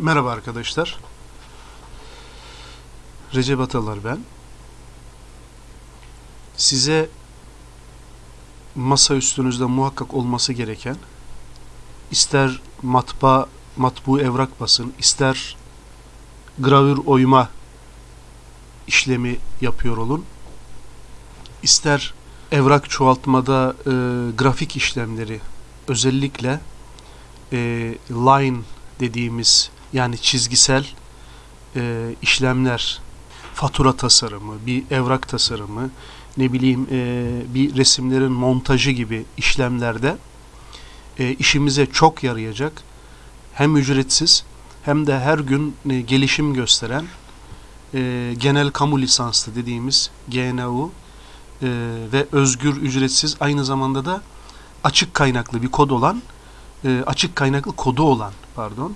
Merhaba arkadaşlar. Recep Atalar ben. Size masa üstünüzde muhakkak olması gereken ister matbaa, matbu evrak basın, ister gravür oyma işlemi yapıyor olun, ister evrak çoğaltmada e, grafik işlemleri özellikle e, line dediğimiz yani çizgisel e, işlemler, fatura tasarımı, bir evrak tasarımı, ne bileyim e, bir resimlerin montajı gibi işlemlerde e, işimize çok yarayacak hem ücretsiz hem de her gün e, gelişim gösteren e, genel kamu lisanslı dediğimiz GNU e, ve özgür ücretsiz aynı zamanda da açık kaynaklı bir kod olan e, açık kaynaklı kodu olan pardon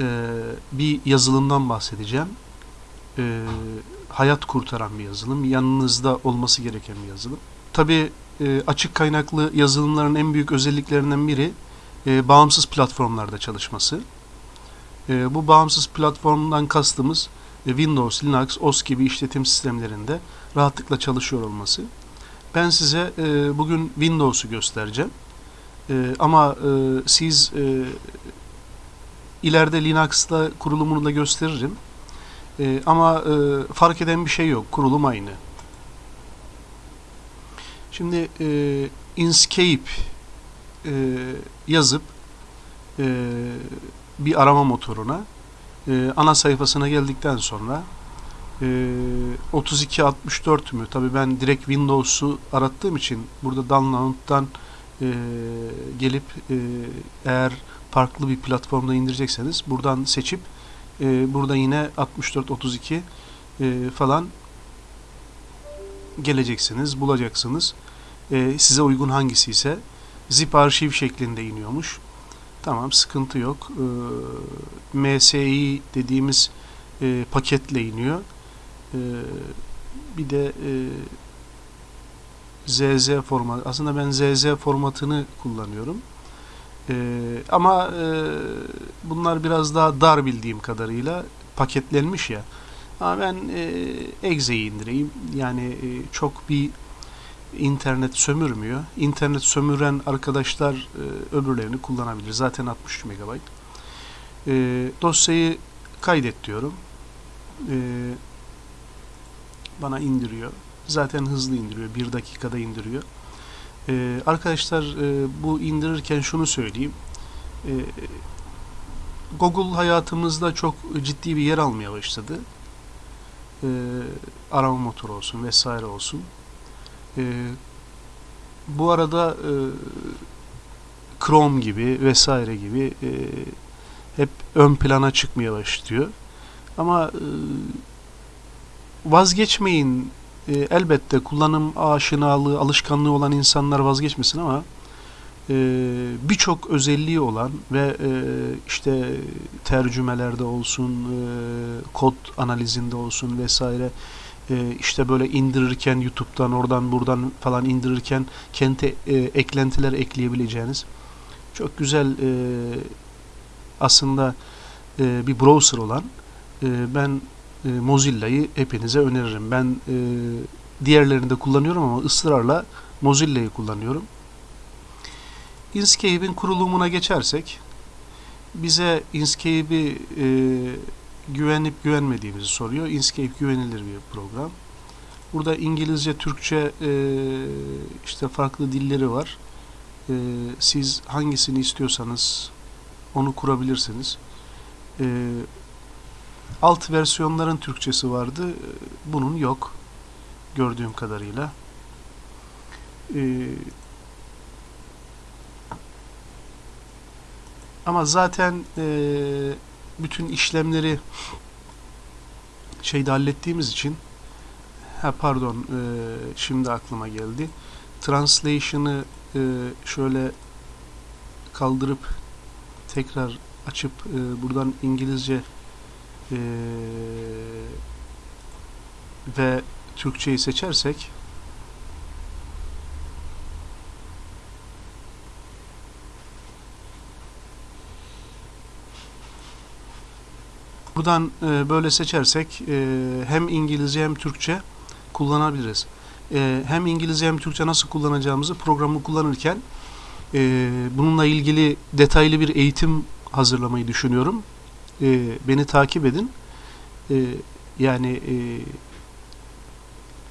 e, bir yazılımdan bahsedeceğim. E, hayat kurtaran bir yazılım. Yanınızda olması gereken bir yazılım. Tabi e, açık kaynaklı yazılımların en büyük özelliklerinden biri e, bağımsız platformlarda çalışması. E, bu bağımsız platformdan kastımız e, Windows, Linux, OS gibi işletim sistemlerinde rahatlıkla çalışıyor olması. Ben size e, bugün Windows'u göstereceğim. E, ama e, siz e, ileride Linux'ta kurulumunu da gösteririm. E, ama e, fark eden bir şey yok. Kurulum aynı. Şimdi e, Inkscape e, yazıp e, bir arama motoruna e, ana sayfasına geldikten sonra e, 3264 mü? Tabii ben direkt Windows'u arattığım için burada download'dan e, gelip e, eğer farklı bir platformda indirecekseniz buradan seçip e, burada yine 64-32 e, falan geleceksiniz, bulacaksınız. E, size uygun hangisi ise zip arşiv şeklinde iniyormuş. Tamam sıkıntı yok. E, MSI dediğimiz e, paketle iniyor. E, bir de e, ZZ format. Aslında ben ZZ formatını kullanıyorum. Ee, ama e, bunlar biraz daha dar bildiğim kadarıyla paketlenmiş ya. Ama ben e, Exe'yi indireyim. Yani e, çok bir internet sömürmüyor. İnternet sömüren arkadaşlar e, öbürlerini kullanabilir. Zaten 63 MB. E, dosyayı kaydet diyorum. E, bana indiriyor. Zaten hızlı indiriyor. Bir dakikada indiriyor. Ee, arkadaşlar e, bu indirirken şunu söyleyeyim. E, Google hayatımızda çok ciddi bir yer almaya başladı. E, arama motoru olsun vesaire olsun. E, bu arada e, Chrome gibi vesaire gibi e, hep ön plana çıkmaya başlıyor. Ama e, vazgeçmeyin e, elbette kullanım aşinalığı, alışkanlığı olan insanlar vazgeçmesin ama e, birçok özelliği olan ve e, işte tercümelerde olsun, e, kod analizinde olsun vesaire e, işte böyle indirirken YouTube'dan oradan buradan falan indirirken kendi e, eklentiler ekleyebileceğiniz çok güzel e, aslında e, bir browser olan e, ben e, Mozilla'yı hepinize öneririm. Ben e, diğerlerini de kullanıyorum ama ısrarla Mozilla'yı kullanıyorum. Inkscape'in kurulumuna geçersek bize Inkscape'i e, güvenip güvenmediğimizi soruyor. Inkscape güvenilir bir program. Burada İngilizce, Türkçe e, işte farklı dilleri var. E, siz hangisini istiyorsanız onu kurabilirsiniz. E, alt versiyonların Türkçesi vardı. Bunun yok. Gördüğüm kadarıyla. Ee, ama zaten e, bütün işlemleri şeyde hallettiğimiz için ha pardon e, şimdi aklıma geldi. Translation'ı e, şöyle kaldırıp tekrar açıp e, buradan İngilizce e, ve Türkçeyi seçersek Buradan e, böyle seçersek e, hem İngilizce hem Türkçe kullanabiliriz. E, hem İngilizce hem Türkçe nasıl kullanacağımızı programı kullanırken e, bununla ilgili detaylı bir eğitim hazırlamayı düşünüyorum. E, beni takip edin. E, yani e,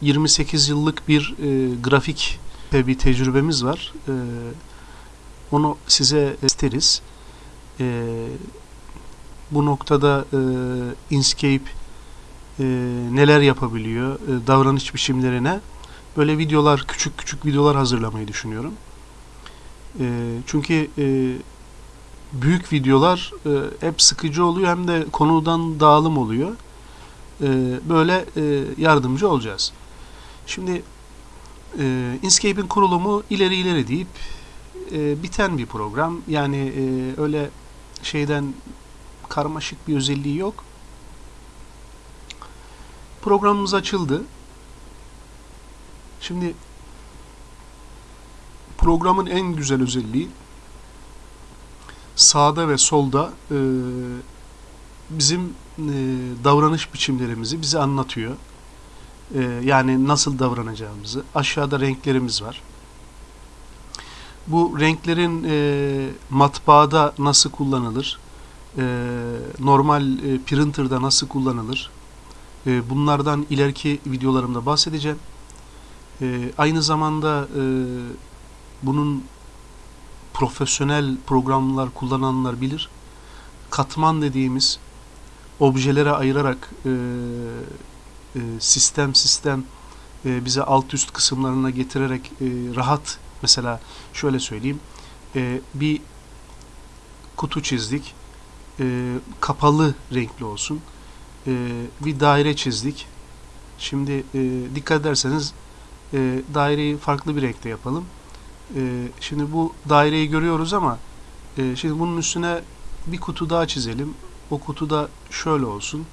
28 yıllık bir e, grafik ve bir tecrübemiz var. E, onu size isteriz. E, bu noktada e, Inkscape e, neler yapabiliyor, e, davranış biçimlerine böyle videolar, küçük küçük videolar hazırlamayı düşünüyorum. E, çünkü e, büyük videolar e, hep sıkıcı oluyor hem de konudan dağılım oluyor. E, böyle e, yardımcı olacağız. Şimdi e, Inkscape'in kurulumu ileri ileri deyip e, biten bir program. Yani e, öyle şeyden karmaşık bir özelliği yok. Programımız açıldı. Şimdi programın en güzel özelliği sağda ve solda e, bizim e, davranış biçimlerimizi bize anlatıyor. E, yani nasıl davranacağımızı. Aşağıda renklerimiz var. Bu renklerin e, matbaada nasıl kullanılır? E, normal e, printer'da nasıl kullanılır? E, bunlardan ileriki videolarımda bahsedeceğim. E, aynı zamanda e, bunun profesyonel programlar kullananlar bilir. Katman dediğimiz objelere ayırarak e, e, sistem sistem e, bize alt üst kısımlarına getirerek e, rahat mesela şöyle söyleyeyim e, bir kutu çizdik e, kapalı renkli olsun e, bir daire çizdik şimdi e, dikkat ederseniz e, daireyi farklı bir renkte yapalım e, şimdi bu daireyi görüyoruz ama e, şimdi bunun üstüne bir kutu daha çizelim. O kutu da şöyle olsun.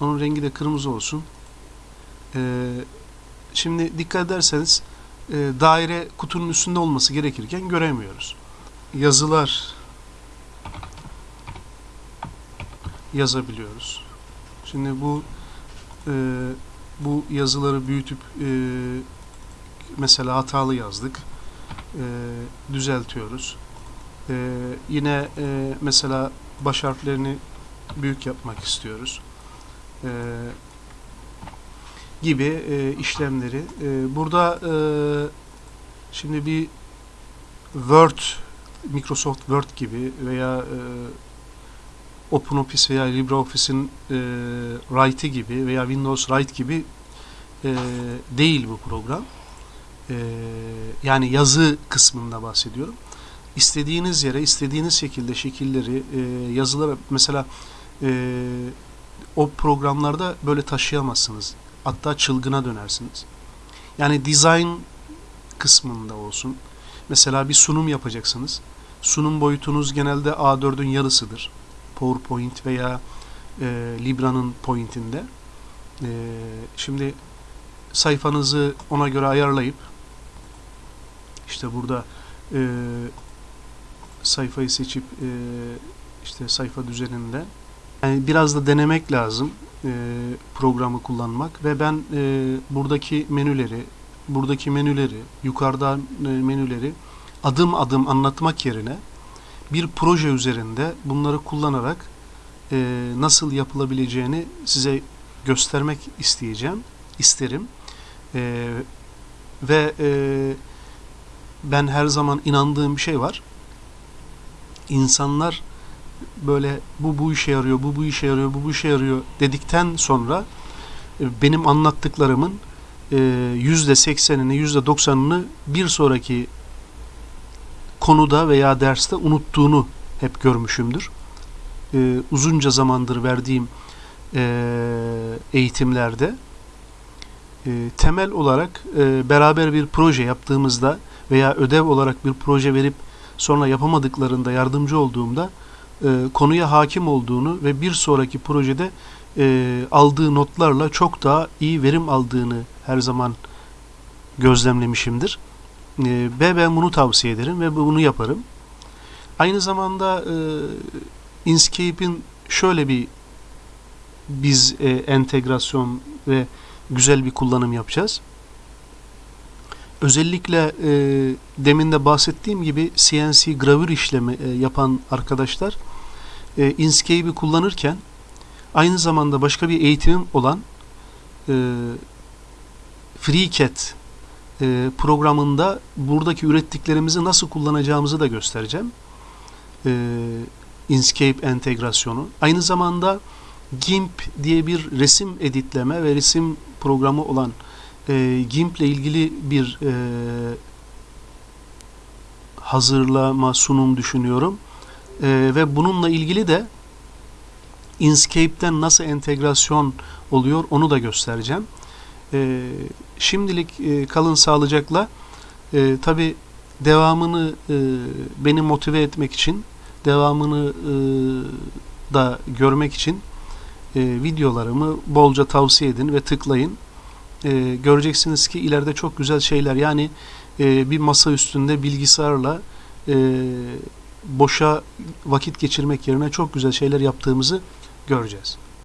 Onun rengi de kırmızı olsun. E, şimdi dikkat ederseniz e, daire kutunun üstünde olması gerekirken göremiyoruz. Yazılar yazabiliyoruz. Şimdi bu e, bu yazıları büyütüp mesela hatalı yazdık e, düzeltiyoruz. E, yine e, mesela baş harflerini büyük yapmak istiyoruz. Gibi işlemleri. Burada şimdi bir Word, Microsoft Word gibi veya OpenOffice veya LibreOffice'in e, Write'i gibi veya Windows Write gibi e, değil bu program e, yani yazı kısmında bahsediyorum. İstediğiniz yere, istediğiniz şekilde şekilleri, e, yazılara mesela e, o programlarda böyle taşıyamazsınız. Hatta çılgına dönersiniz. Yani design kısmında olsun. Mesela bir sunum yapacaksınız. Sunum boyutunuz genelde A4'ün yarısıdır. PowerPoint veya e, Libra'nın pointinde. E, şimdi sayfanızı ona göre ayarlayıp işte burada e, sayfayı seçip e, işte sayfa düzeninde. Yani biraz da denemek lazım e, programı kullanmak. Ve ben e, buradaki menüleri buradaki menüleri yukarıda e, menüleri adım adım anlatmak yerine bir proje üzerinde bunları kullanarak e, nasıl yapılabileceğini size göstermek isteyeceğim isterim. E, ve e, ben her zaman inandığım bir şey var. İnsanlar böyle bu bu işe yarıyor, bu bu işe yarıyor, bu bu işe yarıyor dedikten sonra e, benim anlattıklarımın e, yüzde seksenini, yüzde doksanını bir sonraki konuda veya derste unuttuğunu hep görmüşümdür. E, uzunca zamandır verdiğim eğitimlerde temel olarak beraber bir proje yaptığımızda veya ödev olarak bir proje verip sonra yapamadıklarında yardımcı olduğumda e, konuya hakim olduğunu ve bir sonraki projede e, aldığı notlarla çok daha iyi verim aldığını her zaman gözlemlemişimdir. Ve ben bunu tavsiye ederim ve bunu yaparım. Aynı zamanda e, Inkscape'in şöyle bir biz e, entegrasyon ve güzel bir kullanım yapacağız. Özellikle e, demin de bahsettiğim gibi CNC gravür işlemi e, yapan arkadaşlar e, Inkscape'i kullanırken aynı zamanda başka bir eğitimim olan e, FreeCAD e, programında buradaki ürettiklerimizi nasıl kullanacağımızı da göstereceğim. E, Inkscape entegrasyonu. Aynı zamanda GIMP diye bir resim editleme ve resim programı olan e, GIMP ile ilgili bir e, hazırlama sunum düşünüyorum. E, ve bununla ilgili de Inkscape'den nasıl entegrasyon oluyor onu da göstereceğim. E, şimdilik e, kalın sağlıcakla. E, Tabi devamını e, beni motive etmek için, devamını e, da görmek için e, videolarımı bolca tavsiye edin ve tıklayın. E, göreceksiniz ki ileride çok güzel şeyler yani e, bir masa üstünde bilgisayarla e, boşa vakit geçirmek yerine çok güzel şeyler yaptığımızı göreceğiz.